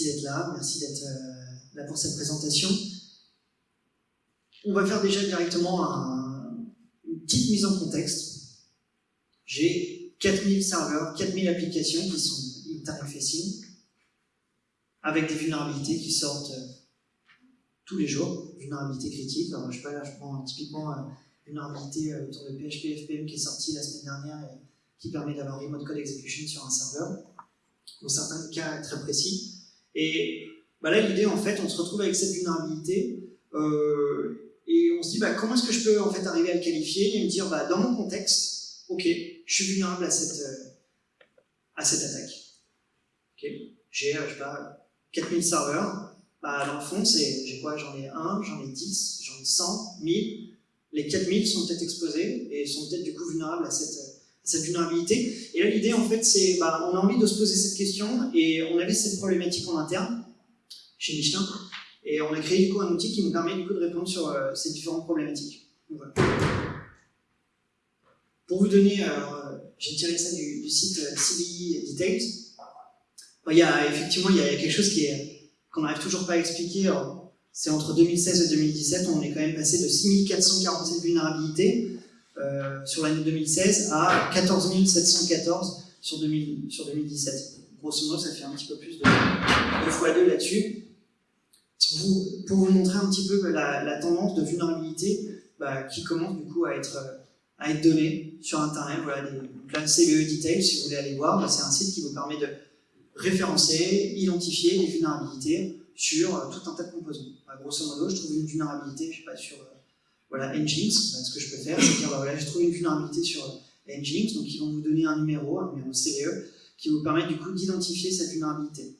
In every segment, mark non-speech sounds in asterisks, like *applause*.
Merci d'être là, merci d'être là pour cette présentation. On va faire déjà directement une petite mise en contexte. J'ai 4000 serveurs, 4000 applications qui sont internet-facing, avec des vulnérabilités qui sortent tous les jours, vulnérabilités critiques. Je prends typiquement une vulnérabilité autour de PHP FPM qui est sortie la semaine dernière et qui permet d'avoir remote code execution sur un serveur, dans certains cas très précis. Et bah là, l'idée, en fait, on se retrouve avec cette vulnérabilité euh, et on se dit, bah, comment est-ce que je peux en fait arriver à le qualifier et me dire, bah, dans mon contexte, ok, je suis vulnérable à cette, euh, à cette attaque. Okay. J'ai, euh, je sais pas, 4000 serveurs, bah, dans le fond, j'ai quoi J'en ai 1, j'en ai 10, j'en ai 100, 1000. Les 4000 sont peut-être exposés et sont peut-être du coup vulnérables à cette, cette vulnérabilité. Et là, l'idée, en fait, c'est, bah, on a envie de se poser cette question, et on avait cette problématique en interne, chez Michelin, et on a créé du coup un outil qui nous permet du coup de répondre sur euh, ces différentes problématiques. Pour vous donner, euh, j'ai tiré ça du, site euh, CBI Details. il y a effectivement il y a quelque chose qui est qu'on n'arrive toujours pas à expliquer. C'est entre 2016 et 2017, on est quand même passé de 6447 vulnérabilités euh, sur l'année 2016 à 14 714 sur, 2017. Grosso modo, ça fait un petit peu plus de 2 fois 2 là-dessus. Pour vous montrer un petit peu la, tendance de vulnérabilité bah, qui commence du coup à être, à être donnée sur Internet. Voilà, des, CVE Detail, si vous voulez aller voir, bah, c'est un site qui vous permet de référencer, identifier les vulnérabilités sur tout un tas de composants. Bah, grosso modo, je trouve une vulnérabilité, je sais pas, sur voilà, Nginx, bah, ce que je peux faire, c'est dire, bah, voilà, j'ai trouvé une vulnérabilité sur Nginx, donc ils vont vous donner un numéro, un numéro CVE, qui vous permet du coup d'identifier cette vulnérabilité.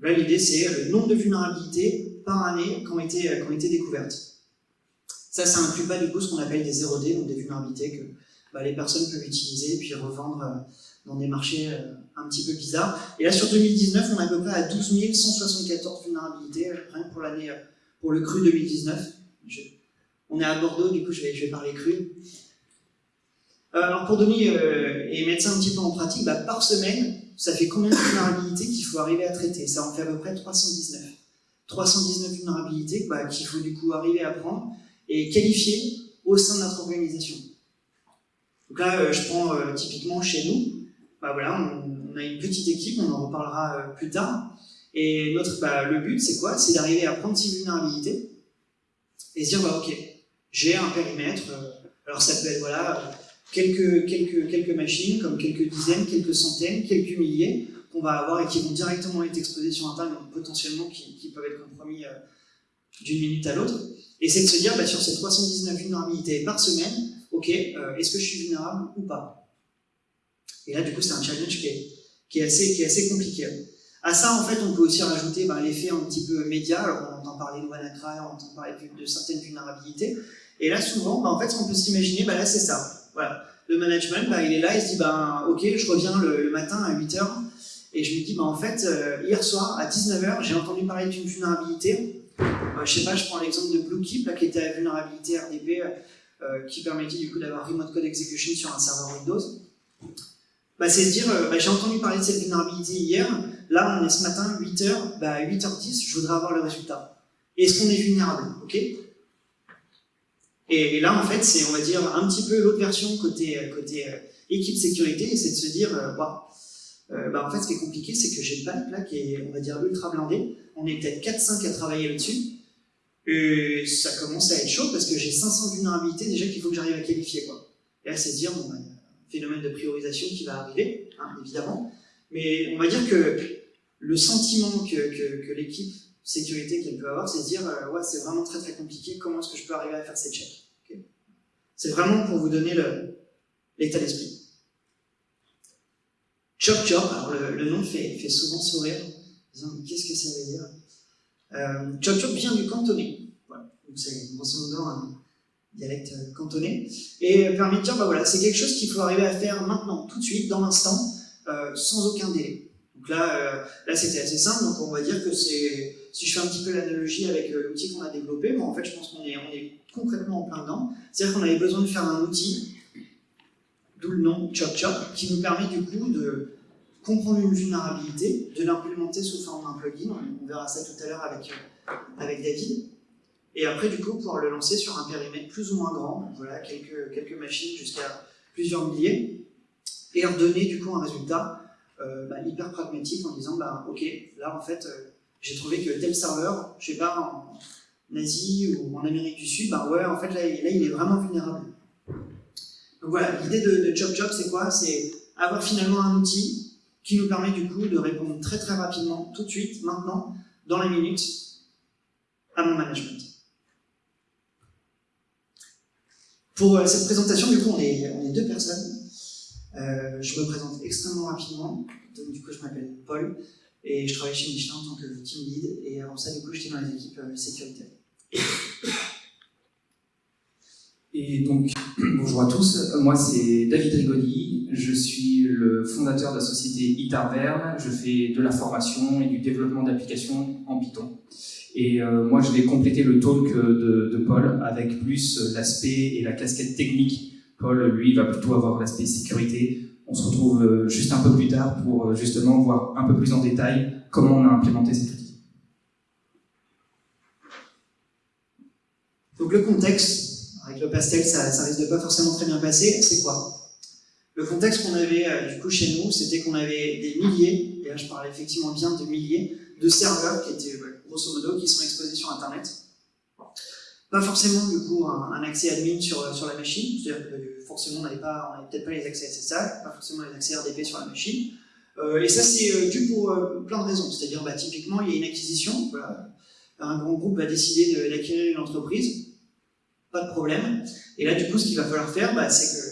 Là, l'idée, c'est le nombre de vulnérabilités par année qui ont été, ont été découvertes. Ça, ça inclut pas du coup ce qu'on appelle des 0D, donc des vulnérabilités que bah, les personnes peuvent utiliser puis revendre euh, dans des marchés euh, un petit peu bizarres. Et là, sur 2019, on est à peu près à 12 174 vulnérabilités, rien pour l'année, pour le cru 2019. On est à Bordeaux, du coup je vais, parler cru. Euh, alors pour donner euh, et mettre ça un petit peu en pratique, bah, par semaine, ça fait combien de vulnérabilités qu'il faut arriver à traiter? Ça en fait à peu près 319. 319 vulnérabilités bah, qu'il faut du coup arriver à prendre et qualifier au sein de notre organisation. Donc là, euh, je prends typiquement chez nous, bah, voilà, on, a une petite équipe, on en reparlera plus tard, et notre, le but c'est quoi? C'est d'arriver à prendre ces vulnérabilités et se dire, ok, j'ai un périmètre, euh, alors ça peut être voilà, quelques, quelques, quelques machines, comme quelques dizaines, quelques centaines, quelques milliers, qu'on va avoir et qui vont directement être exposés sur Internet, donc potentiellement qui, peuvent être compromis euh, d'une minute à l'autre. Et c'est de se dire, bah, sur ces 319 vulnérabilités par semaine, ok, euh, est-ce que je suis vulnérable ou pas? Et là, du coup, c'est un challenge qui est, assez, qui est assez compliqué. À ça, en fait, on peut aussi rajouter bah, l'effet un petit peu média. Alors, on entend parler de WannaCry, on entend parler de certaines vulnérabilités. Et là, souvent, bah, en fait, ce qu'on peut s'imaginer, bah, là, c'est ça. Voilà. Le management, bah, il est là, il se dit, ok, je reviens le, matin à 8h, et je me dis, en fait, euh, hier soir, à 19h, j'ai entendu parler d'une vulnérabilité. Euh, je sais pas, je prends l'exemple de Bluekeep, là, qui était la vulnérabilité RDP, euh, qui permettait du coup d'avoir remote code execution sur un serveur Windows. C'est de dire, euh, j'ai entendu parler de cette vulnérabilité hier, là, on est ce matin, 8h, bah, 8h10, je voudrais avoir le résultat. Est-ce qu'on est vulnérable? Et, là, en fait, c'est, on va dire, un petit peu l'autre version côté, euh, côté euh, équipe sécurité, c'est de se dire, euh, bah, en fait, ce qui est compliqué, c'est que j'ai pipe là qui est, on va dire, ultra blindée. On est peut-être 4-5 à travailler là-dessus. Et ça commence à être chaud parce que j'ai 500 vulnérabilités déjà qu'il faut que j'arrive à qualifier. Quoi. Et là, c'est de dire, bon, bah, phénomène de priorisation qui va arriver, hein, évidemment. Mais on va dire que le sentiment que, que, que l'équipe sécurité qu'elle peut avoir, c'est de dire euh, ouais, c'est vraiment très très compliqué, comment est-ce que je peux arriver à faire ces checks C'est vraiment pour vous donner l'état d'esprit. Chop Chop, alors le, nom fait, fait, souvent sourire, qu'est-ce que ça veut dire? Euh, Chop Chop vient du cantonais, voilà. c'est grosso modo un dialecte cantonais, et permet de dire bah voilà, c'est quelque chose qu'il faut arriver à faire maintenant, tout de suite, dans l'instant, euh, sans aucun délai. Donc là, euh, là c'était assez simple, donc on va dire que c'est, si je fais un petit peu l'analogie avec euh, l'outil qu'on a développé, bon, en fait je pense qu'on est, on est concrètement en plein dedans, c'est-à-dire qu'on avait besoin de faire un outil, d'où le nom Chop Chop, qui nous permet du coup de comprendre une vulnérabilité, de l'implémenter sous forme d'un plugin, on verra ça tout à l'heure avec, euh, avec David, et après du coup pouvoir le lancer sur un périmètre plus ou moins grand, voilà, quelques, quelques machines jusqu'à plusieurs milliers, et leur donner du coup un résultat euh, bah, hyper pragmatique en disant bah, ok, là en fait euh, j'ai trouvé que tel serveur, je sais pas, en Asie ou en Amérique du Sud, bah ouais en fait là, là il est vraiment vulnérable. Donc voilà, l'idée de, de Chop Chop c'est quoi? C'est avoir finalement un outil qui nous permet du coup de répondre très très rapidement, tout de suite, maintenant, dans la minute, à mon management. Pour euh, cette présentation, du coup, on est, on est deux personnes. Euh, je me présente extrêmement rapidement. Donc, du coup, je m'appelle Paul et je travaille chez Michelin en tant que team lead. Et avant ça, du coup, j'étais dans les équipes euh, sécurité. Et donc, *clears throat* bonjour à tous. Moi, c'est David Rigoli. Je suis le fondateur de la société Itarverne. Je fais de la formation et du développement d'applications en Python. Et euh, moi, je vais compléter le talk de Paul avec plus l'aspect et la casquette technique. Paul, lui, va plutôt avoir l'aspect sécurité. On se retrouve euh, juste un peu plus tard pour euh, justement voir un peu plus en détail comment on a implémenté cet outil. Donc le contexte, avec le pastel, ça, risque de pas forcément très bien passer, c'est quoi? Le contexte qu'on avait du coup chez nous, c'était qu'on avait des milliers, et là je parle effectivement bien de milliers, de serveurs qui étaient grosso modo, qui sont exposés sur Internet. Pas forcément, du coup, un, accès admin sur, sur la machine, c'est-à-dire que forcément, on n'avait peut-être pas les accès SSH, pas forcément les accès RDP sur la machine. Euh, et ça, c'est euh, dû pour euh, plein de raisons. C'est-à-dire, bah, typiquement, il y a une acquisition, un grand groupe va décider d'acquérir une entreprise, pas de problème. Et là, du coup, ce qu'il va falloir faire, bah, c'est que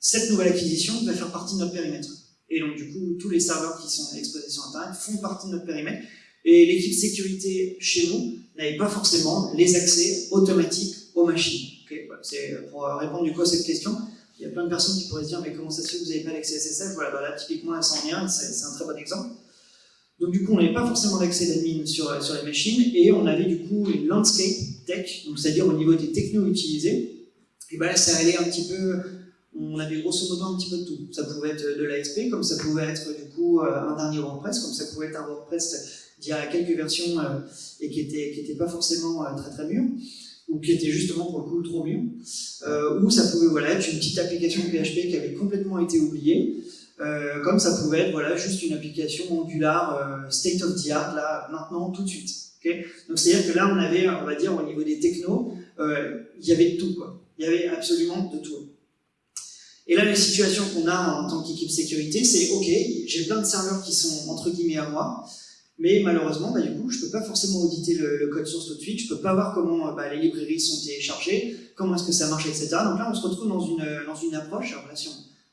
cette nouvelle acquisition va faire partie de notre périmètre. Et donc, du coup, tous les serveurs qui sont exposés sur Internet font partie de notre périmètre. Et l'équipe sécurité chez nous n'avait pas forcément les accès automatiques aux machines. C'est pour répondre du coup à cette question. Il y a plein de personnes qui pourraient se dire mais comment ça se fait que vous n'avez pas l'accès SSH Voilà, bah là typiquement la 101, c'est un très bon exemple. Donc du coup on n'avait pas forcément d'accès d'admin sur, sur les machines et on avait du coup une landscape tech, c'est-à-dire au niveau des technos utilisés. Et ben ça allait un petit peu, on avait grosso modo un petit peu de tout. Ça pouvait être de l'ASP, comme ça pouvait être du coup un dernier WordPress, comme ça pouvait être un WordPress d'il y a quelques versions euh, et qui n'étaient qui pas forcément euh, très très mûres ou qui étaient justement pour le coup trop mûres, euh, ou ça pouvait voilà, être une petite application PHP qui avait complètement été oubliée, comme ça pouvait être voilà, juste une application Angular state of the art, là, maintenant, tout de suite. Donc c'est-à-dire que là, on avait, on va dire, au niveau des technos, il y avait tout, quoi. Il y avait absolument de tout. Et là, la situation qu'on a en tant qu'équipe sécurité, c'est OK, j'ai plein de serveurs qui sont entre guillemets à moi, mais malheureusement, bah, du coup, je ne peux pas forcément auditer le, code source tout de suite, je ne peux pas voir comment bah, les librairies sont téléchargées, comment est-ce que ça marche, etc. Donc là, on se retrouve dans une, dans une approche, alors là, si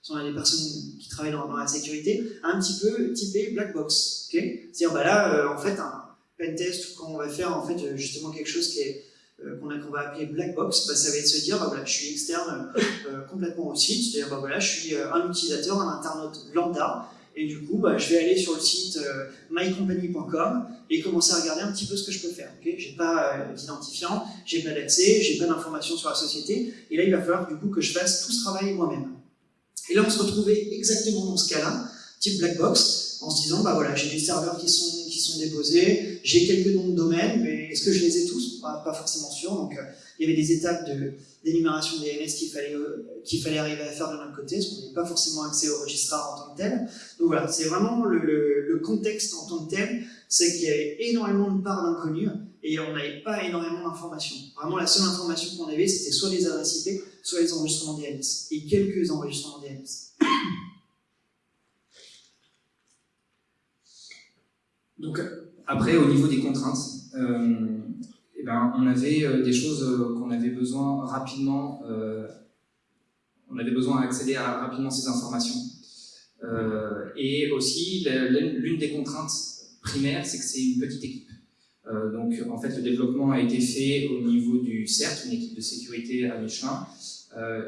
on, a des personnes qui travaillent dans, la sécurité, un petit peu typé black box. C'est-à-dire, bah, là, euh, en fait, un pentest, quand on va faire en fait, justement quelque chose qui est euh, qu'on va appeler black box, bah, ça va être se dire, bah, voilà, je suis externe euh, complètement au site, c'est-à-dire, bah, voilà, je suis un utilisateur, un internaute lambda, et du coup, bah, je vais aller sur le site euh, mycompany.com et commencer à regarder un petit peu ce que je peux faire. Okay j'ai pas euh, d'identifiant, j'ai pas d'accès, j'ai pas d'informations sur la société. Et là, il va falloir du coup que je fasse tout ce travail moi-même. Et là, on se retrouvait exactement dans ce cas-là, type black box, en se disant, bah voilà, j'ai des serveurs qui sont, sont déposés, j'ai quelques noms de domaines, mais est-ce que je les ai tous pas, forcément sûr. Donc, euh, il y avait des étapes d'énumération des DNS qu'il fallait, euh, qu'il fallait arriver à faire de notre côté, parce qu'on n'avait pas forcément accès au registraire en tant que tel. Donc voilà, c'est vraiment le, le, contexte en tant que tel, c'est qu'il y avait énormément de parts d'inconnus et on n'avait pas énormément d'informations. Vraiment, la seule information qu'on avait, c'était soit les adresses IP, soit les enregistrements DNS, et quelques enregistrements DNS. Donc, après, au niveau des contraintes, euh, eh ben, on avait euh, des choses euh, qu'on avait besoin rapidement, on avait besoin d'accéder à rapidement ces informations. et aussi, l'une des contraintes primaires, c'est que c'est une petite équipe. donc, en fait, le développement a été fait au niveau du CERT, une équipe de sécurité à Michelin.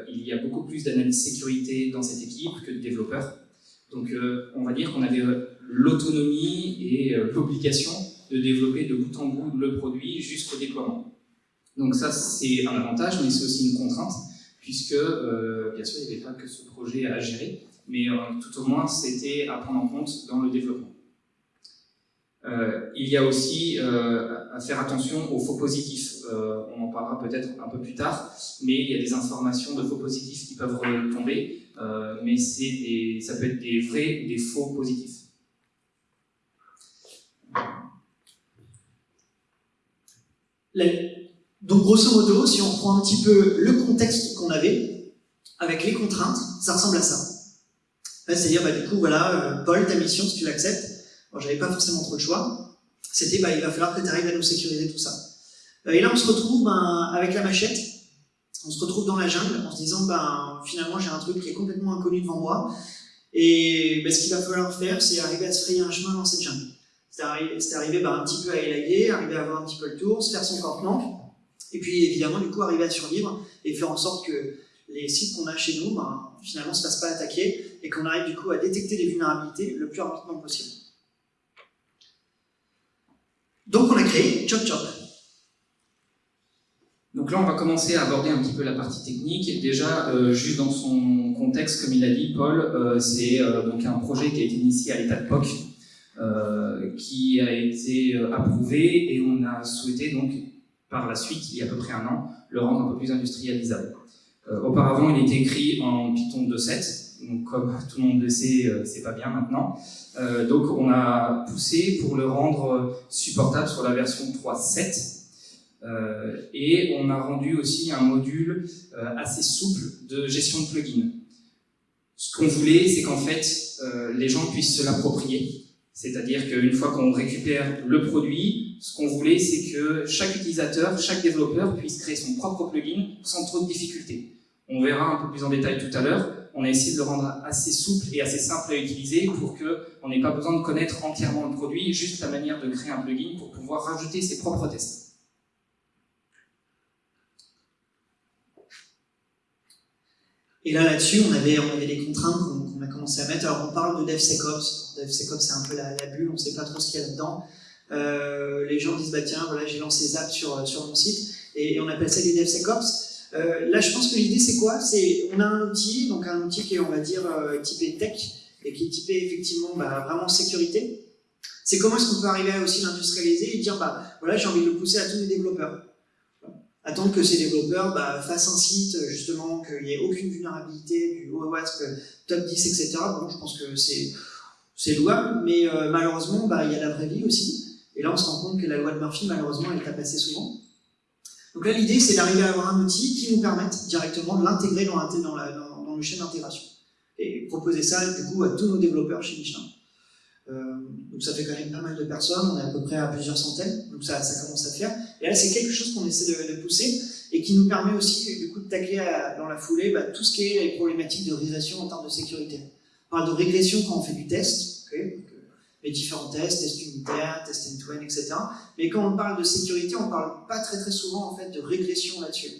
il y a beaucoup plus d'analyse sécurité dans cette équipe que de développeurs. Donc, on va dire qu'on avait l'autonomie et l'obligation de développer de bout en bout le produit jusqu'au déploiement. Donc ça, c'est un avantage, mais c'est aussi une contrainte, puisque, euh, bien sûr, il n'y avait pas que ce projet à gérer. mais tout au moins c'était à prendre en compte dans le développement. il y a aussi à faire attention aux faux positifs. on en parlera peut-être un peu plus tard, mais il y a des informations de faux positifs qui peuvent retomber, mais ça peut être des vrais ou des faux positifs. Donc grosso modo, si on reprend un petit peu le contexte qu'on avait, avec les contraintes, ça ressemble à ça. C'est-à-dire, bah, du coup, voilà, euh, Paul, ta mission, si tu l'acceptes, bon, j'avais pas forcément trop de choix, c'était, bah, il va falloir que tu arrives à nous sécuriser tout ça. Euh, et là, on se retrouve ben, avec la machette, on se retrouve dans la jungle en se disant, ben, finalement, j'ai un truc qui est complètement inconnu devant moi, et ben, ce qu'il va falloir faire, c'est arriver à se frayer un chemin dans cette jungle. C'est arrivé, ben, un petit peu à élaguer, arriver à avoir un petit peu le tour, se faire son campement, et puis évidemment, du coup, arriver à survivre et faire en sorte que les sites qu'on a chez nous, ben, finalement, ne se fassent pas attaquer et qu'on arrive du coup à détecter les vulnérabilités le plus rapidement possible. Donc on a créé Chop Chop. Donc là, on va commencer à aborder un petit peu la partie technique. Déjà, euh, juste dans son contexte, comme il a dit, Paul, euh, c'est euh, donc un projet qui a été initié à l'état de POC, qui a été approuvé et on a souhaité donc par la suite, il y a à peu près un an, le rendre un peu plus industrialisable. Euh, auparavant, il était écrit en Python 2.7, donc comme *laughs* tout le monde le sait, euh, c'est pas bien maintenant. Euh, donc on a poussé pour le rendre supportable sur la version 3.7, et on a rendu aussi un module assez souple de gestion de plugins. Ce qu'on voulait, c'est qu'en fait, les gens puissent se l'approprier. C'est-à-dire qu'une fois qu'on récupère le produit, ce qu'on voulait, c'est que chaque utilisateur, chaque développeur puisse créer son propre plugin sans trop de difficultés. On verra un peu plus en détail tout à l'heure. On a essayé de le rendre assez souple et assez simple à utiliser pour qu'on n'ait pas besoin de connaître entièrement le produit, juste la manière de créer un plugin pour pouvoir rajouter ses propres tests. Et là, là-dessus, on avait, on avait des contraintes commencé à mettre. Alors, on parle de DevSecOps. DevSecOps, c'est un peu la, bulle, on ne sait pas trop ce qu'il y a là-dedans. Euh, les gens disent, bah tiens, voilà, j'ai lancé Zap sur, sur mon site, et, on appelle ça des DevSecOps. Euh, là, je pense que l'idée, c'est quoi? C'est, on a un outil, donc un outil qui est, on va dire, euh, typé tech, et qui est typé, effectivement, bah, vraiment sécurité. C'est comment est-ce qu'on peut arriver à aussi l'industrialiser et dire, bah voilà, j'ai envie de le pousser à tous mes développeurs attendre que ces développeurs bah, fassent un site, justement, qu'il n'y ait aucune vulnérabilité du OWASP top 10, etc. Bon, je pense que c'est louable, mais euh, malheureusement, bah, il y a la vraie vie aussi. Et là, on se rend compte que la loi de Murphy, malheureusement, elle tape assez souvent. Donc là, l'idée, c'est d'arriver à avoir un outil qui nous permette directement de l'intégrer dans, dans, le chaîne d'intégration. Et proposer ça, du coup, à tous nos développeurs chez Michelin. Euh, donc ça fait quand même pas mal de personnes, on est à peu près à plusieurs centaines, donc ça, commence à faire. Et là, c'est quelque chose qu'on essaie de, pousser et qui nous permet aussi du coup de tacler dans la foulée bah, tout ce qui est les problématiques de régression en termes de sécurité. On parle de régression quand on fait du test, euh, les différents tests, tests unitaires, tests end-to-end, etc. Mais quand on parle de sécurité, on parle pas très très souvent en fait de régression là-dessus.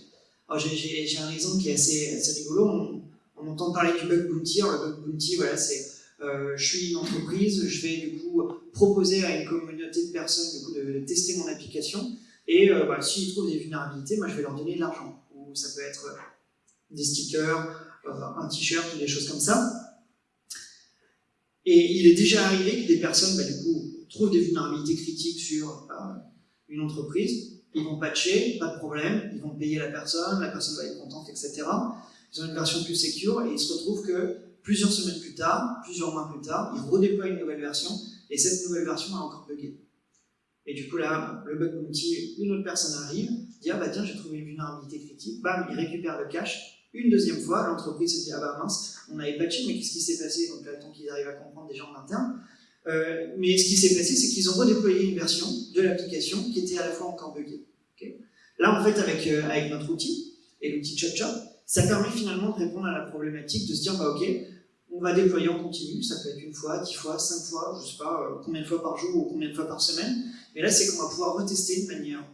J'ai un exemple qui est assez, rigolo, on, entend parler du bug bounty, le bug bounty, voilà, c'est je suis une entreprise, je vais du coup proposer à une communauté de personnes du coup, de, tester mon application, et euh, bah, s'ils trouvent des vulnérabilités, moi je vais leur donner de l'argent. Ou ça peut être euh, des stickers, un t-shirt ou des choses comme ça. Et il est déjà arrivé que des personnes, bah, du coup, trouvent des vulnérabilités critiques sur une entreprise, ils vont patcher, pas de problème, ils vont payer la personne, la personne va être contente, etc. Ils ont une version plus secure et ils se retrouvent que Plusieurs semaines plus tard, plusieurs mois plus tard, ils redéploient une nouvelle version, et cette nouvelle version a encore bugué. Et du coup là, le bug bounty, une autre personne arrive, dit ah bah tiens j'ai trouvé une vulnérabilité critique, bam, il récupère le cache, une deuxième fois, l'entreprise se dit ah bah mince, on avait patché, mais qu'est-ce qui s'est passé? Donc là, tant qu'ils arrivent à comprendre des gens en interne. Euh, mais ce qui s'est passé, c'est qu'ils ont redéployé une version de l'application qui était à la fois encore buggée. Là, en fait, avec, euh, avec notre outil, et l'outil ChopChop, ça permet finalement de répondre à la problématique de se dire, bah ok, on va déployer en continu, ça peut être une fois, dix fois, cinq fois, je sais pas euh, combien de fois par jour ou combien de fois par semaine, mais là c'est qu'on va pouvoir retester de manière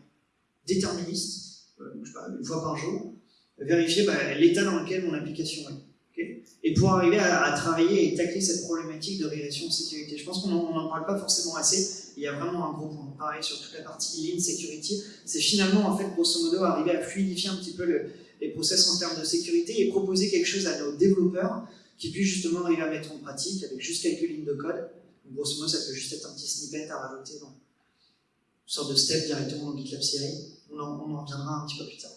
déterministe, euh, une fois par jour, vérifier bah, l'état dans lequel mon application est. et pour arriver à, travailler et tacler cette problématique de régression de sécurité. Je pense qu'on n'en parle pas forcément assez, il y a vraiment un gros point. Pareil sur toute la partie Lean Security, c'est finalement en fait grosso modo arriver à fluidifier un petit peu le, les process en termes de sécurité et proposer quelque chose à nos développeurs qui puisse justement arriver à mettre en pratique avec juste quelques lignes de code. Grosso modo, ça peut juste être un petit snippet à rajouter dans une sorte de step directement dans GitLab CI. On en, reviendra un petit peu plus tard.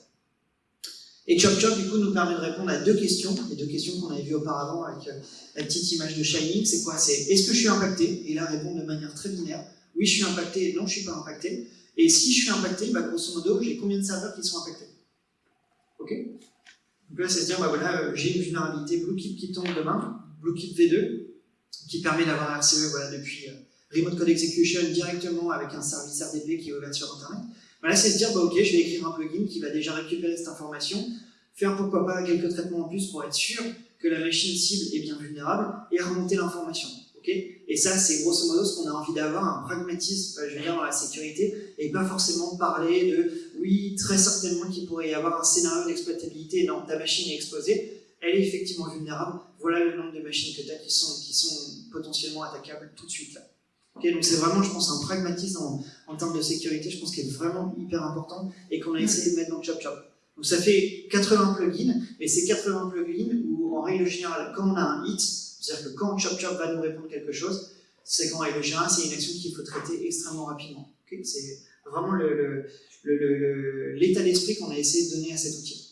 Et Chop Chop, du coup, nous permet de répondre à deux questions, les deux questions qu'on avait vues auparavant avec euh, la petite image de Shining. C'est quoi? C'est est-ce que je suis impacté? Et là, répondre de manière très binaire. Oui, je suis impacté, non, je suis pas impacté. Et si je suis impacté, bah, grosso modo, j'ai combien de serveurs qui sont impactés? Ok? Donc là, c'est se dire, bah voilà, euh, j'ai une vulnérabilité BlueKeep qui tombe demain, BlueKeep V2, qui permet d'avoir RCE voilà, depuis euh, Remote Code Execution directement avec un service RDP qui est ouvert sur Internet. Voilà, c'est se dire, bah, ok, je vais écrire un plugin qui va déjà récupérer cette information, faire pourquoi pas quelques traitements en plus pour être sûr que la machine cible est bien vulnérable et remonter l'information. et ça, c'est grosso modo ce qu'on a envie d'avoir, un pragmatisme, je veux dire, dans la sécurité, et pas forcément parler de, oui, très certainement qu'il pourrait y avoir un scénario d'exploitabilité, non, ta machine est exposée, elle est effectivement vulnérable, voilà le nombre de machines que tu as qui sont, qui sont potentiellement attaquables tout de suite là. donc c'est vraiment, je pense, un pragmatisme en, en termes de sécurité, je pense qu'il est vraiment hyper important et qu'on a essayé de mettre dans Chop Chop. Donc ça fait 80 plugins, et ces 80 plugins où, en règle générale, quand on a un hit, c'est-à-dire que quand Chop Chop va nous répondre quelque chose, c'est qu'en règle générale, c'est une action qu'il faut traiter extrêmement rapidement. c'est vraiment l'état le, le, d'esprit qu'on a essayé de donner à cet outil.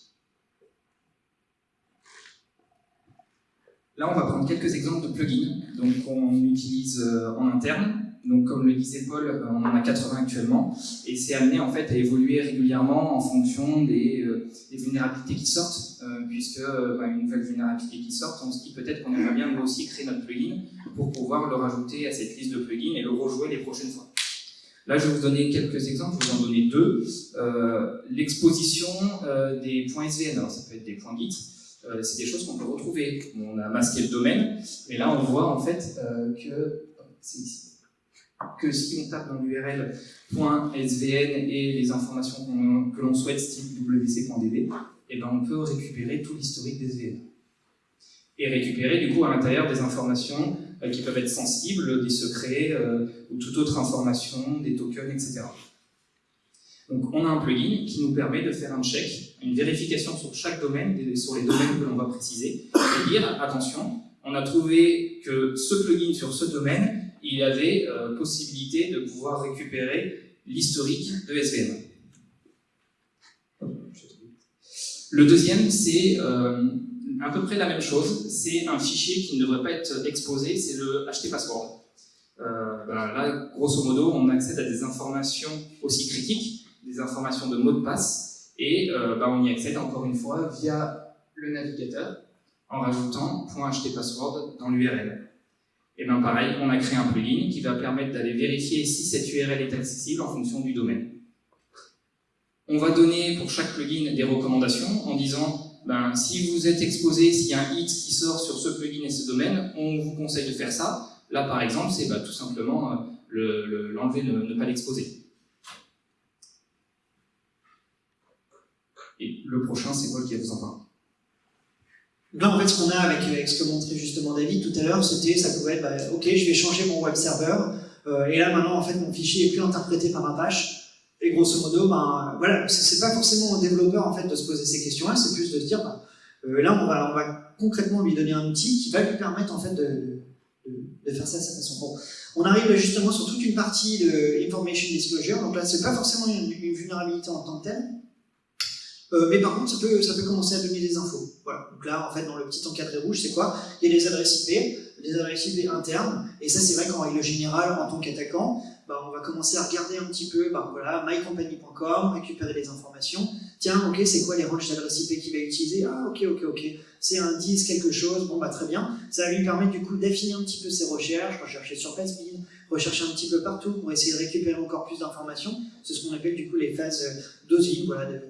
Là, on va prendre quelques exemples de plugins qu'on utilise euh, en interne. Donc, comme le disait Paul, euh, on en a 80 actuellement, et c'est amené en fait à évoluer régulièrement en fonction des, euh, vulnérabilités qui sortent, puisque bah, une nouvelle vulnérabilité qui sort, on se dit peut-être qu'on aimerait bien nous aussi créer notre plugin pour pouvoir le rajouter à cette liste de plugins et le rejouer les prochaines fois. Là, je vais vous donner quelques exemples, je vais vous en donner deux. L'exposition des points SVN, alors ça peut être des points Git, euh, c'est des choses qu'on peut retrouver. On a masqué le domaine, mais là on voit en fait euh, que ici que si on tape dans l'URL .svn et les informations que l'on souhaite, style wc.db, et eh ben on peut récupérer tout l'historique des SVN. Et récupérer du coup à l'intérieur des informations euh, qui peuvent être sensibles, des secrets ou toute autre information, des tokens, etc. Donc on a un plugin qui nous permet de faire un check, une vérification sur chaque domaine, sur les domaines que l'on va préciser, et dire attention, on a trouvé que ce plugin sur ce domaine, il avait euh, possibilité de pouvoir récupérer l'historique de SVN. Le deuxième, c'est euh, à peu près la même chose, c'est un fichier qui ne devrait pas être exposé, c'est le HT-password. Euh, ben là, grosso modo, on accède à des informations aussi critiques des informations de mots de passe et euh, bah, on y accède encore une fois via le navigateur en rajoutant .htpassword dans l'URL. Et bien pareil, on a créé un plugin qui va permettre d'aller vérifier si cette URL est accessible en fonction du domaine. On va donner pour chaque plugin des recommandations en disant ben, si vous êtes exposé, s'il y a un hit qui sort sur ce plugin et ce domaine, on vous conseille de faire ça. Là, par exemple, c'est ben, tout simplement euh, l'enlever, ne pas l'exposer. Et le prochain, c'est quoi qui vous en parle Là, en fait, ce qu'on a avec, ce que montrait justement David tout à l'heure, c'était, ça pouvait être, bah, ok, je vais changer mon web server, euh, et là, maintenant, en fait, mon fichier est plus interprété par Apache, et grosso modo, ben, voilà, c'est pas forcément au développeur, en fait, de se poser ces questions-là, c'est plus de se dire, ben, euh, là, on va, on va concrètement lui donner un outil qui va lui permettre, en fait, de, de, faire ça de sa façon. Bon, on arrive justement sur toute une partie de information disclosure, donc là, c'est pas forcément une, vulnérabilité en tant que telle, euh, mais par contre, ça peut, ça peut commencer à donner des infos. Voilà. Donc là, en fait, dans le petit encadré rouge, c'est quoi? Il y a des adresses IP, des adresses IP internes, et ça, c'est vrai qu'en règle générale, en tant qu'attaquant, bah, on va commencer à regarder un petit peu, bah, voilà, mycompany.com, récupérer des informations. Tiens, ok, c'est quoi les ranges d'adresses IP qu'il va utiliser? Ah, ok, ok, ok. C'est un 10 quelque chose, bon, bah très bien. Ça va lui permettre du coup d'affiner un petit peu ses recherches, rechercher sur Pastebin, rechercher un petit peu partout pour essayer de récupérer encore plus d'informations. C'est ce qu'on appelle du coup les phases euh, dosing, voilà, de,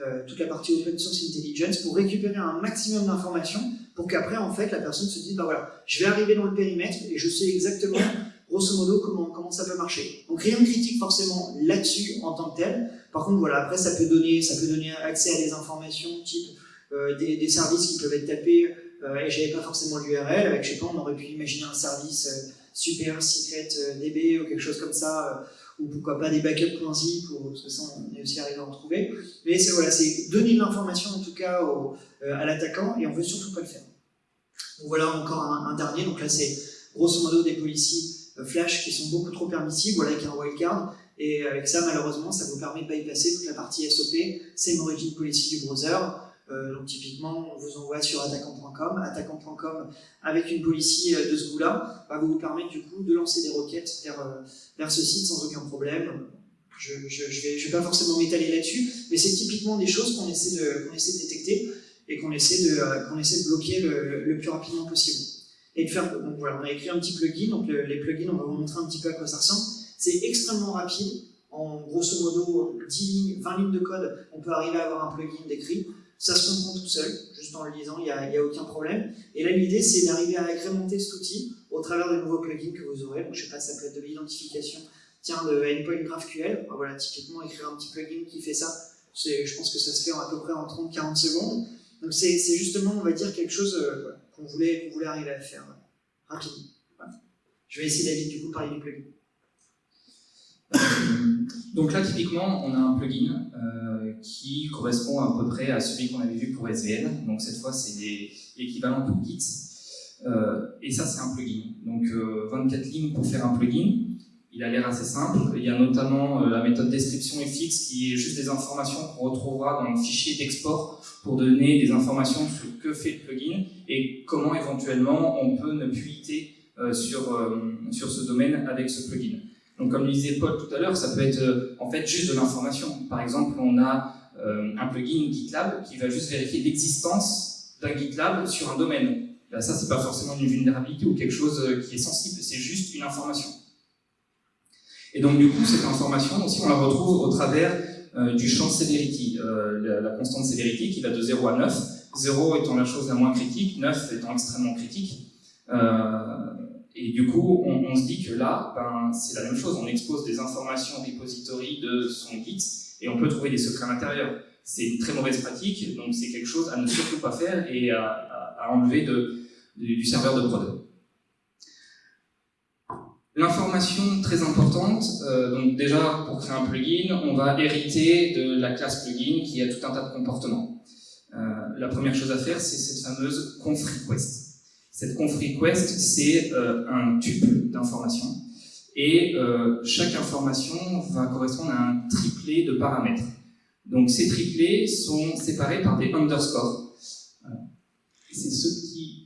euh, toute la partie open source intelligence pour récupérer un maximum d'informations pour qu'après, en fait, la personne se dise, bah voilà, je vais arriver dans le périmètre et je sais exactement, grosso modo, comment, ça peut marcher. Donc rien de critique forcément là-dessus en tant que tel. Par contre, voilà, après, ça peut donner, ça peut donner accès à des informations type euh, des, services qui peuvent être tapés euh, et j'avais pas forcément l'URL. Avec, je sais pas, on aurait pu imaginer un service euh, super secret DB ou quelque chose comme ça ou pourquoi pas des backups.zip, parce que ça on est aussi arrivé à en trouver. Mais c'est voilà, donner de l'information en tout cas à l'attaquant et on veut surtout pas le faire. Donc voilà encore un, dernier, donc là c'est grosso modo des policies Flash qui sont beaucoup trop permissibles, voilà avec un wildcard, et avec ça malheureusement ça vous permet de bypasser toute la partie SOP, c'est origin policy du browser, euh, donc typiquement, on vous envoie sur attaquant.com. Attaquant.com, avec une policy euh, de ce goût-là, va vous permettre du coup de lancer des requêtes vers, euh, vers ce site sans aucun problème. Je ne vais, pas forcément m'étaler là-dessus, mais c'est typiquement des choses qu'on essaie, de, essaie de détecter et qu'on essaie, de, qu'on essaie de bloquer le, le, plus rapidement possible. Et de faire, donc on a écrit un petit plugin, donc les plugins, on va vous montrer un petit peu à quoi ça ressemble. C'est extrêmement rapide, en grosso modo 10 lignes, 20 lignes de code, on peut arriver à avoir un plugin décrit ça se comprend tout seul, juste en le lisant, il n'y a, aucun problème. Et là, l'idée, c'est d'arriver à agrémenter cet outil au travers de nouveaux plugins que vous aurez. Donc, je sais pas, ça peut être de l'identification, tiens, de Endpoint GraphQL. Voilà, typiquement, écrire un petit plugin qui fait ça, je pense que ça se fait à peu près en 30-40 secondes. Donc, c'est justement, on va dire, quelque chose euh, qu'on voulait, voulait arriver à faire euh, rapidement. Je vais essayer, David, du coup, parler du plugin. Donc là, typiquement, on a un plugin euh, qui correspond à peu près à celui qu'on avait vu pour SVN. Donc cette fois, c'est l'équivalent pour Git. Euh, et ça, c'est un plugin. Donc 24 euh, lignes pour faire un plugin. Il a l'air assez simple. Il y a notamment la méthode description fx qui est juste des informations qu'on retrouvera dans le fichier d'export pour donner des informations sur que fait le plugin et comment éventuellement on peut ne puiter sur, sur ce domaine avec ce plugin. Donc comme le disait Paul tout à l'heure, ça peut être euh, en fait juste de l'information. Par exemple, on a euh, un plugin GitLab qui va juste vérifier l'existence d'un GitLab sur un domaine. Là, ça, c'est pas forcément une vulnérabilité ou quelque chose euh, qui est sensible, c'est juste une information. Et donc du coup, cette information aussi, on la retrouve au travers du champ severity, la, la, constante severity qui va de 0 à 9, 0 étant la chose la moins critique, 9 étant extrêmement critique. Et du coup, on, se dit que là, ben, c'est la même chose. On expose des informations repository de son Git et on peut trouver des secrets à l'intérieur. C'est une très mauvaise pratique, donc c'est quelque chose à ne surtout pas faire et à, enlever de, du serveur de prod. L'information très importante, euh, donc déjà pour créer un plugin, on va hériter de la classe plugin qui a tout un tas de comportements. Euh, la première chose à faire, c'est cette fameuse conf request. Cette conf request, c'est euh, un tube d'informations. Et chaque information va correspondre à un triplet de paramètres. Donc ces triplets sont séparés par des underscores. C'est ce petit, voilà,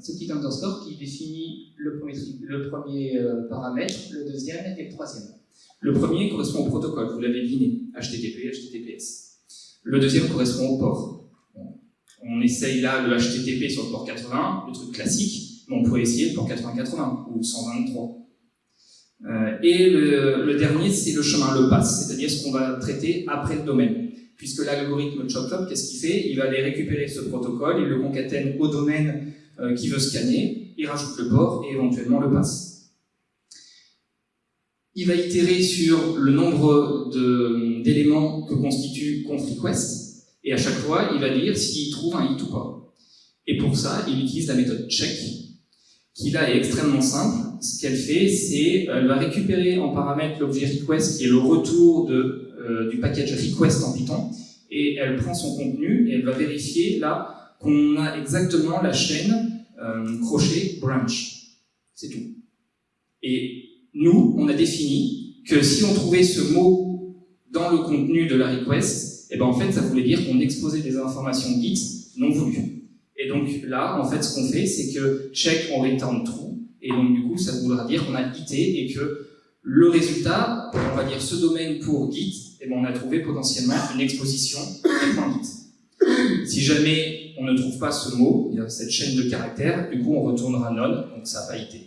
ce petit underscore qui définit le premier, euh, paramètre, le deuxième et le troisième. Le premier correspond au protocole, vous l'avez deviné, HTTP, HTTPS. Le deuxième correspond au port on essaye là le HTTP sur le port 80, le truc classique, mais on pourrait essayer le port 8080 ou 123. Euh, et le, dernier, c'est le chemin, le pass, c'est-à-dire ce qu'on va traiter après le domaine. Puisque l'algorithme ChopClop, qu'est-ce qu'il fait? Il va aller récupérer ce protocole, il le concatène au domaine euh, qui veut scanner, il rajoute le port et éventuellement le pass. Il va itérer sur le nombre d'éléments que constitue conf_request, et à chaque fois, il va dire s'il trouve un hit ou pas. Et pour ça, il utilise la méthode check, qui là est extrêmement simple. Ce qu'elle fait, c'est elle va récupérer en paramètre l'objet request, qui est le retour de, euh, du package request en Python, et elle prend son contenu et elle va vérifier là qu'on a exactement la chaîne euh, crochet branch. C'est tout. Et nous, on a défini que si on trouvait ce mot dans le contenu de la request, et eh ben en fait, ça voulait dire qu'on exposait des informations Git non voulues. Et donc là, en fait, ce qu'on fait, c'est que check on return true, et donc du coup, ça voudra dire qu'on a quitté et que le résultat, on va dire ce domaine pour Git, et eh ben on a trouvé potentiellement une exposition Git. Si jamais on ne trouve pas ce mot, cette chaîne de caractères, du coup on retournera none, donc ça n'a pas été.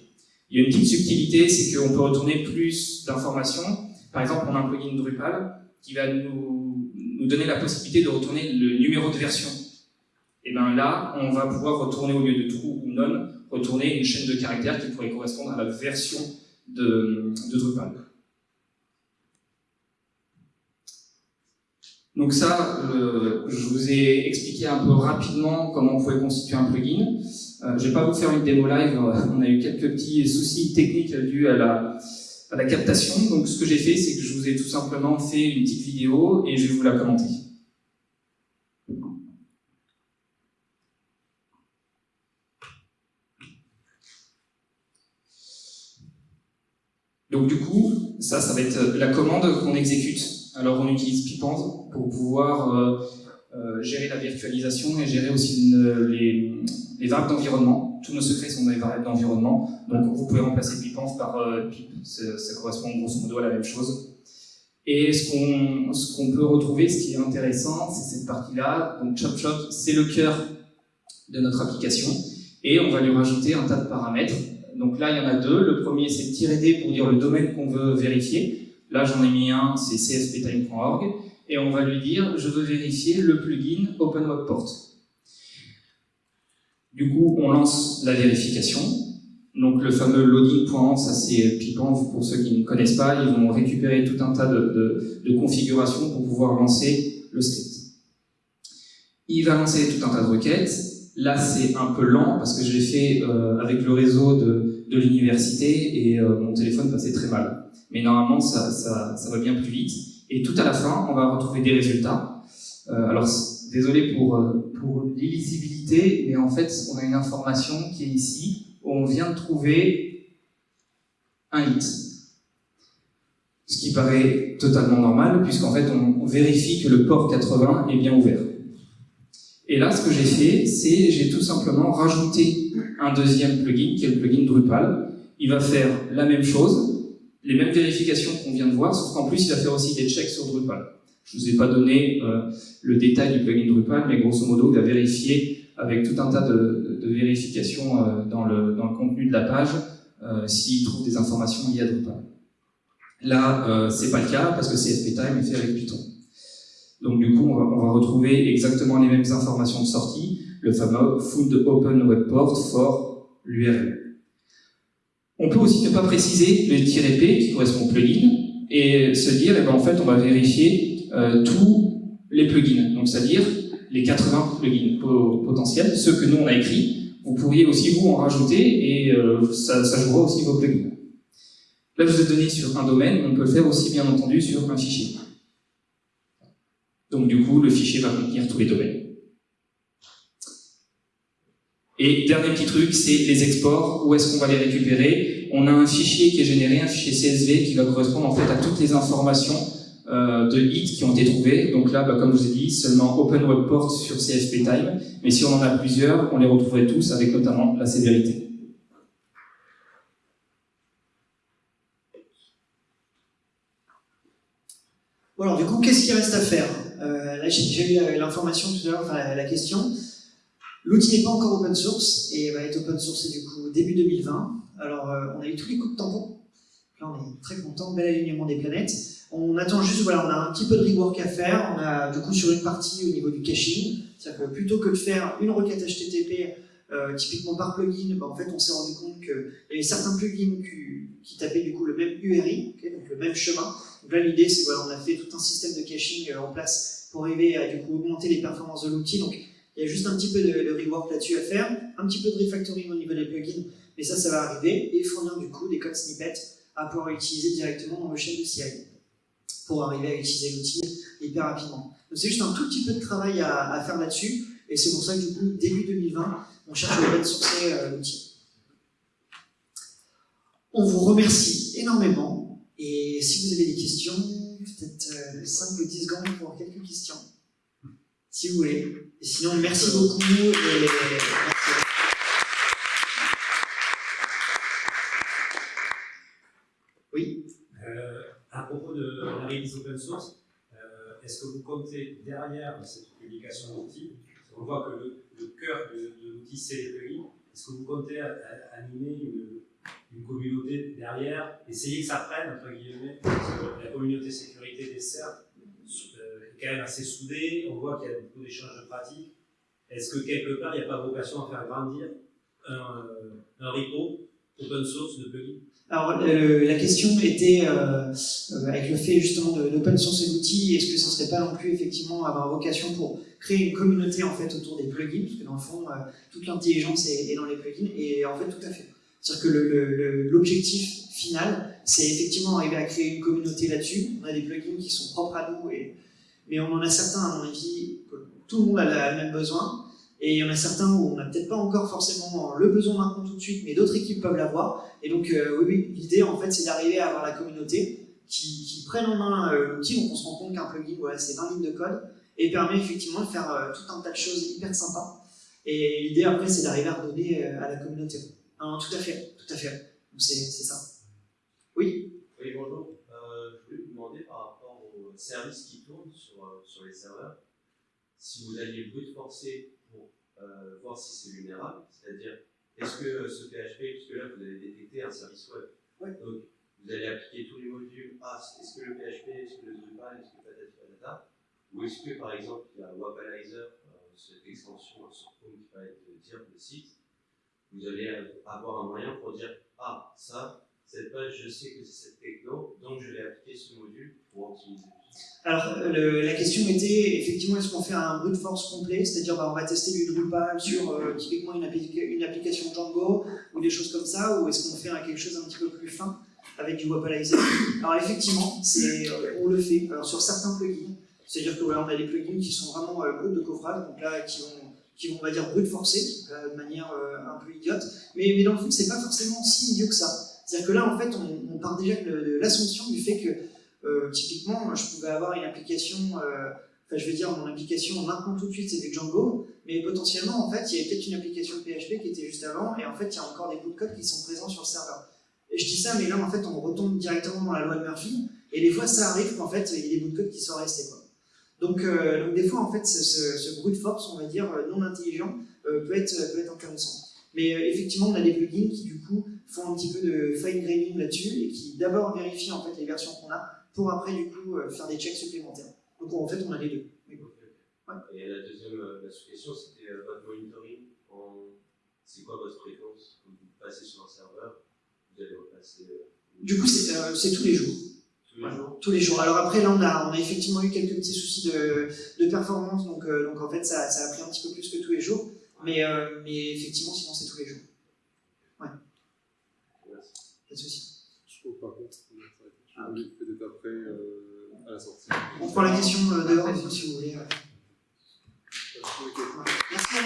Il y a une petite subtilité, c'est qu'on peut retourner plus d'informations. Par exemple, on a un plugin Drupal qui va nous donner la possibilité de retourner le numéro de version. Et bien là, on va pouvoir retourner au lieu de true ou non, retourner une chaîne de caractères qui pourrait correspondre à la version de, Drupal. Donc ça, euh, je vous ai expliqué un peu rapidement comment on pouvait constituer un plugin. Euh, je vais pas vous faire une démo live, euh, on a eu quelques petits soucis techniques dus à la, à la captation. Donc ce que j'ai fait, c'est que je vous ai tout simplement fait une petite vidéo et je vais vous la commenter. Donc du coup, ça, ça va être la commande qu'on exécute alors on utilise Pipand pour pouvoir euh, euh, gérer la virtualisation et gérer aussi les, les, variables d'environnement. Tous nos secrets sont dans les variables d'environnement. Donc vous pouvez remplacer Pipand par euh, Pip, ça, correspond grosso modo à la même chose. Et ce qu'on ce qu'on peut retrouver, ce qui est intéressant, c'est cette partie-là. Donc ChopChop, c'est le cœur de notre application. Et on va lui rajouter un tas de paramètres. Donc là, il y en a deux. Le premier, c'est tirer D pour dire le domaine qu'on veut vérifier. Là, j'en ai mis un, c'est csptime.org. Et on va lui dire, je veux vérifier le plugin OpenWebPort. Du coup, on lance la vérification. Donc le fameux loading.ant, ça c'est Pipan, pour ceux qui ne connaissent pas, ils vont récupérer tout un tas de, de, de configurations pour pouvoir lancer le script. Il va lancer tout un tas de requêtes. Là c'est un peu lent parce que je l'ai fait euh, avec le réseau de, de l'université et euh, mon téléphone passait très mal. Mais normalement ça, va bien plus vite. Et tout à la fin, on va retrouver des résultats. Euh, alors désolé pour, euh, pour l'illisibilité, mais en fait on a une information qui est ici on vient de trouver un hit. Ce qui paraît totalement normal, puisqu'en fait, on vérifie que le port 80 est bien ouvert. Et là, ce que j'ai fait, c'est j'ai tout simplement rajouté un deuxième plugin, qui est le plugin Drupal. Il va faire la même chose, les mêmes vérifications qu'on vient de voir, sauf qu'en plus, il va faire aussi des checks sur Drupal. Je ne vous ai pas donné euh, le détail du plugin Drupal, mais grosso modo, il va vérifier avec tout un tas de, vérifications euh, dans, le, contenu de la page euh, s'il trouve des informations liées à Drupal. Là, c'est pas le cas parce que CSPTime est fait avec Python. Donc du coup, on va, retrouver exactement les mêmes informations de sortie, le fameux food open web port for l'URL. On peut aussi ne pas préciser le -p qui correspond au plugin et se dire, eh ben, en fait, on va vérifier euh, tous les plugins. Donc c'est-à-dire les 80 plugins potentiels, ceux que nous on a écrits, vous pourriez aussi vous en rajouter et euh, ça, ça, jouera aussi vos plugins. Là, je vous ai donné sur un domaine, on peut le faire aussi bien entendu sur un fichier. Donc du coup, le fichier va contenir tous les domaines. Et dernier petit truc, c'est les exports. Où est-ce qu'on va les récupérer? On a un fichier qui est généré, un fichier CSV qui va correspondre en fait à toutes les informations euh, de hits qui ont été trouvés. Donc là, bah, comme je vous ai dit, seulement Open Web Port sur CSPTime. Mais si on en a plusieurs, on les retrouverait tous avec notamment la sévérité. Alors du coup, qu'est-ce qui reste à faire? Euh, Là, j'ai eu l'information tout à l'heure, enfin la, question. L'outil n'est pas encore open source et va être open source du coup début 2020. Alors, euh, on a eu tous les coups de tampon. Là, on est très content, bel alignement des planètes. On attend juste, voilà, on a un petit peu de rework à faire. On a du coup sur une partie au niveau du caching, c'est-à-dire que plutôt que de faire une requête HTTP euh, typiquement par plugin, bah, en fait on s'est rendu compte qu'il y avait certains plugins qui, tapaient du coup le même URI, donc le même chemin. Donc là l'idée c'est voilà, on a fait tout un système de caching euh, en place pour arriver à du coup augmenter les performances de l'outil. Donc il y a juste un petit peu de, rework là-dessus à faire, un petit peu de refactoring au niveau des plugins, mais ça ça va arriver et fournir du coup des codes snippets à pouvoir utiliser directement dans le chaîne de CI pour arriver à utiliser l'outil hyper rapidement. Donc c'est juste un tout petit peu de travail à, à faire là-dessus, et c'est pour ça que du coup, début 2020, on cherche à open sourcer euh, l'outil. On vous remercie énormément, et si vous avez des questions, peut-être euh, 5 ou 10 secondes pour quelques questions, si vous voulez. Et sinon, merci beaucoup, et. Oui. Euh, à propos de la release open source, euh, est-ce que vous comptez derrière cette publication d'outils, on voit que le, cœur de, l'outil c'est les plugins, est-ce que vous comptez animer une, une, communauté derrière, essayer que ça prenne, entre guillemets, parce que la communauté sécurité des CERT euh, est quand même assez soudée, on voit qu'il y a beaucoup d'échanges de pratiques. Est-ce que quelque part il n'y a pas vocation à faire grandir un, un repo open source de plugins? Alors, euh, la question était, euh, avec le fait justement d'open sourcer l'outil, est-ce que ça ne serait pas non plus effectivement avoir vocation pour créer une communauté en fait autour des plugins, parce que dans le fond, euh, toute l'intelligence est, dans les plugins, et en fait tout à fait. C'est-à-dire que l'objectif final, c'est effectivement arriver à créer une communauté là-dessus. On a des plugins qui sont propres à nous, mais on en a certains, à mon avis, tout le monde a le même besoin, Et il y en a certains où on n'a peut-être pas encore forcément le besoin maintenant tout de suite, mais d'autres équipes peuvent l'avoir. Et donc, euh, oui, oui, l'idée, en fait, c'est d'arriver à avoir la communauté qui, prenne en main euh, l'outil. Donc, on se rend compte qu'un plugin, voilà, c'est 20 lignes de code et permet effectivement de faire euh, tout un tas de choses hyper sympas. Et l'idée, après, c'est d'arriver à redonner à la communauté. Non, tout à fait, tout à fait. C'est ça. Oui Oui, bonjour. Euh, je voulais vous demander par rapport aux services qui tournent sur, euh, sur les serveurs, si vous alliez brute forcer pour euh, voir si c'est vulnérable, c'est-à-dire est-ce que ce PHP, puisque là vous avez détecté un service web, Ouais. donc vous allez appliquer tous les modules, ah, est-ce que le PHP, est-ce que le Drupal, est-ce que patati patata, ou est-ce que par exemple il y a Wapalizer, euh, cette extension sur Chrome qui va être dire le site, vous allez avoir un moyen pour dire ah ça, cette page, je sais que c'est cette techno, donc je vais appliquer ce module pour optimiser. Alors, le- la question était effectivement est-ce qu'on fait un brute force complet, c'est-à-dire bah, on va tester du Drupal sur euh, typiquement une, appli- une application Django ou des choses comme ça, ou est-ce qu'on fait quelque chose un petit peu plus fin avec du Wapalizer Alors effectivement, euh, on le fait. Alors sur certains plugins, c'est-à-dire que voilà, a des plugins qui sont vraiment euh, de coffrage, donc là qui vont, qui vont on va dire brut forcer, là, de manière euh, un peu idiote, mais, dans le fond c'est pas forcément si idiot que ça. C'est-à-dire que là en fait on, part déjà de, l'assumption du fait que euh, typiquement, je pouvais avoir une application, euh, enfin je veux dire mon application maintenant tout de suite c'est du Django, mais potentiellement en fait il y avait peut-être une application PHP qui était juste avant, et en fait il y a encore des bouts de code qui sont présents sur le serveur. Et je dis ça, mais là en fait on retombe directement dans la loi de Murphy, et des fois ça arrive qu'en fait il y ait des bouts de code qui sont restés. Quoi. Donc, euh, donc des fois en fait ce, ce, ce brute force, on va dire euh, non intelligent, euh, peut, être, peut être intéressant. Mais euh, effectivement on a des plugins qui du coup font un petit peu de fine graining là-dessus, et qui d'abord vérifient en fait les versions qu'on a, pour après du coup faire des checks supplémentaires. Donc en fait on a les deux. Oui. Ouais. Et la deuxième la sous-question, c'était votre monitoring. En... C'est quoi votre fréquence? Vous passez sur un serveur, vous allez repasser Du coup c'est tous les jours. Tous les jours. Alors après, là, on a, on a effectivement eu quelques petits soucis de, de performance, donc, euh, donc en fait, ça, ça, a pris un petit peu plus que tous les jours, mais, euh, mais effectivement, sinon, c'est tous les jours. Ouais. Merci. Pas de soucis. Je trouve, ah, oui. peut-être après, euh, à la sortie. On prend la question euh, dehors, si vous voulez. Merci.